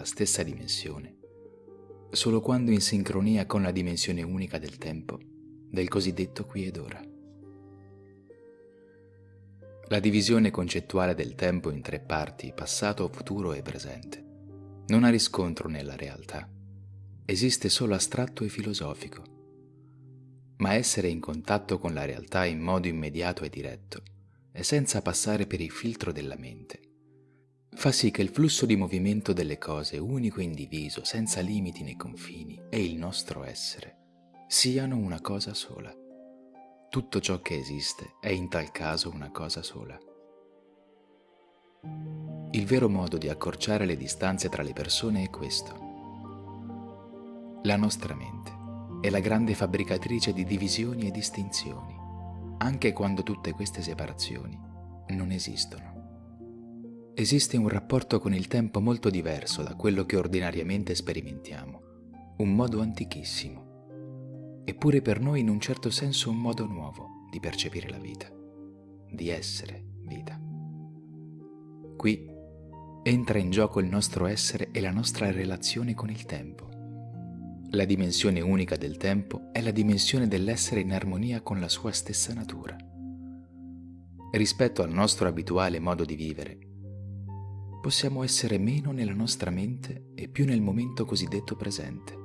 della stessa dimensione, solo quando in sincronia con la dimensione unica del tempo, del cosiddetto qui ed ora. La divisione concettuale del tempo in tre parti, passato, futuro e presente, non ha riscontro nella realtà. Esiste solo astratto e filosofico. Ma essere in contatto con la realtà in modo immediato e diretto, e senza passare per il filtro della mente, fa sì che il flusso di movimento delle cose, unico e indiviso, senza limiti né confini, e il nostro essere, siano una cosa sola. Tutto ciò che esiste è in tal caso una cosa sola. Il vero modo di accorciare le distanze tra le persone è questo. La nostra mente è la grande fabbricatrice di divisioni e distinzioni, anche quando tutte queste separazioni non esistono. Esiste un rapporto con il tempo molto diverso da quello che ordinariamente sperimentiamo, un modo antichissimo eppure per noi in un certo senso un modo nuovo di percepire la vita, di essere vita. Qui entra in gioco il nostro essere e la nostra relazione con il tempo. La dimensione unica del tempo è la dimensione dell'essere in armonia con la sua stessa natura. Rispetto al nostro abituale modo di vivere, possiamo essere meno nella nostra mente e più nel momento cosiddetto presente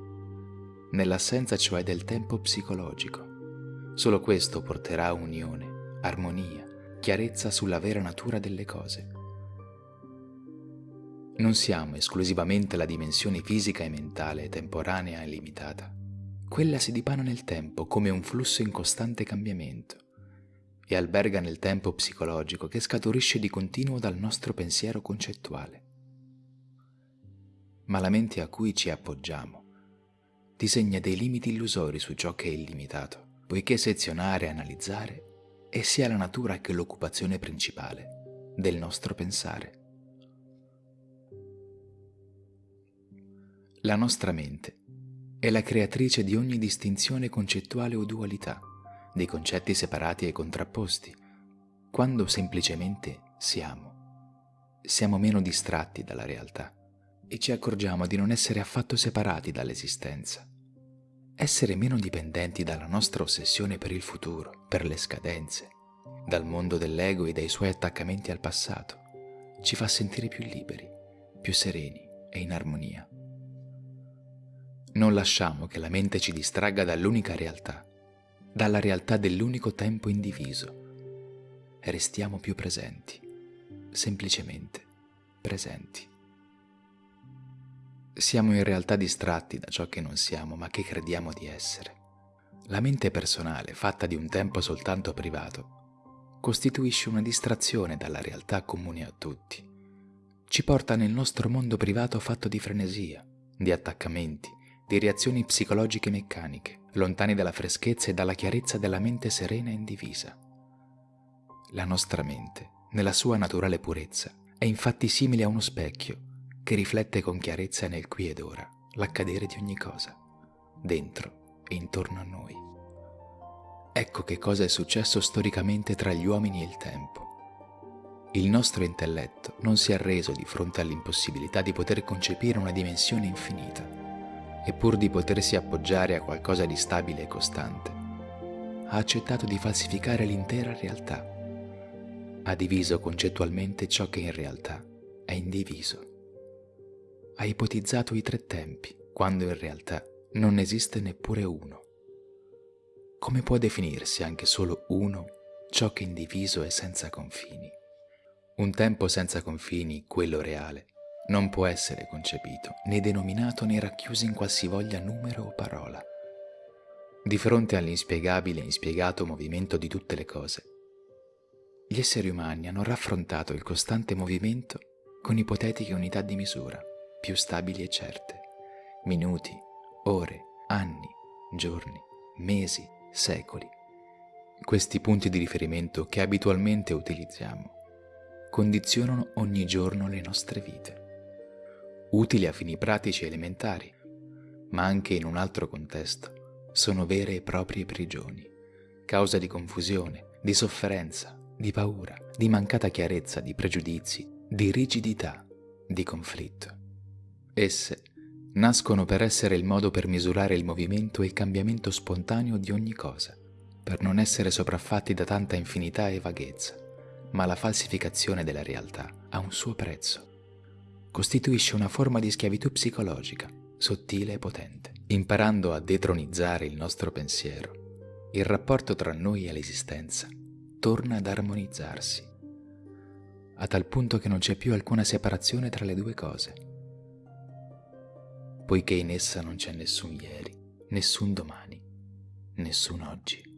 nell'assenza cioè del tempo psicologico. Solo questo porterà unione, armonia, chiarezza sulla vera natura delle cose. Non siamo esclusivamente la dimensione fisica e mentale, temporanea e limitata. Quella si dipana nel tempo come un flusso in costante cambiamento e alberga nel tempo psicologico che scaturisce di continuo dal nostro pensiero concettuale. Ma la mente a cui ci appoggiamo disegna dei limiti illusori su ciò che è illimitato, poiché sezionare e analizzare è sia la natura che l'occupazione principale del nostro pensare. La nostra mente è la creatrice di ogni distinzione concettuale o dualità, dei concetti separati e contrapposti, quando semplicemente siamo. Siamo meno distratti dalla realtà e ci accorgiamo di non essere affatto separati dall'esistenza. Essere meno dipendenti dalla nostra ossessione per il futuro, per le scadenze, dal mondo dell'ego e dai suoi attaccamenti al passato, ci fa sentire più liberi, più sereni e in armonia. Non lasciamo che la mente ci distragga dall'unica realtà, dalla realtà dell'unico tempo indiviso. Restiamo più presenti, semplicemente presenti. Siamo in realtà distratti da ciò che non siamo, ma che crediamo di essere. La mente personale, fatta di un tempo soltanto privato, costituisce una distrazione dalla realtà comune a tutti. Ci porta nel nostro mondo privato fatto di frenesia, di attaccamenti, di reazioni psicologiche meccaniche, lontani dalla freschezza e dalla chiarezza della mente serena e indivisa. La nostra mente, nella sua naturale purezza, è infatti simile a uno specchio che riflette con chiarezza nel qui ed ora l'accadere di ogni cosa, dentro e intorno a noi. Ecco che cosa è successo storicamente tra gli uomini e il tempo. Il nostro intelletto non si è arreso di fronte all'impossibilità di poter concepire una dimensione infinita, e pur di potersi appoggiare a qualcosa di stabile e costante, ha accettato di falsificare l'intera realtà. Ha diviso concettualmente ciò che in realtà è indiviso ha ipotizzato i tre tempi, quando in realtà non esiste neppure uno. Come può definirsi anche solo uno ciò che indiviso è senza confini? Un tempo senza confini, quello reale, non può essere concepito, né denominato né racchiuso in qualsivoglia numero o parola. Di fronte all'inspiegabile e inspiegato movimento di tutte le cose, gli esseri umani hanno raffrontato il costante movimento con ipotetiche unità di misura più stabili e certe. Minuti, ore, anni, giorni, mesi, secoli. Questi punti di riferimento che abitualmente utilizziamo condizionano ogni giorno le nostre vite, utili a fini pratici elementari, ma anche in un altro contesto sono vere e proprie prigioni, causa di confusione, di sofferenza, di paura, di mancata chiarezza, di pregiudizi, di rigidità, di conflitto. Esse nascono per essere il modo per misurare il movimento e il cambiamento spontaneo di ogni cosa, per non essere sopraffatti da tanta infinità e vaghezza, ma la falsificazione della realtà ha un suo prezzo. Costituisce una forma di schiavitù psicologica, sottile e potente. Imparando a detronizzare il nostro pensiero, il rapporto tra noi e l'esistenza torna ad armonizzarsi, a tal punto che non c'è più alcuna separazione tra le due cose poiché in essa non c'è nessun ieri, nessun domani, nessun oggi.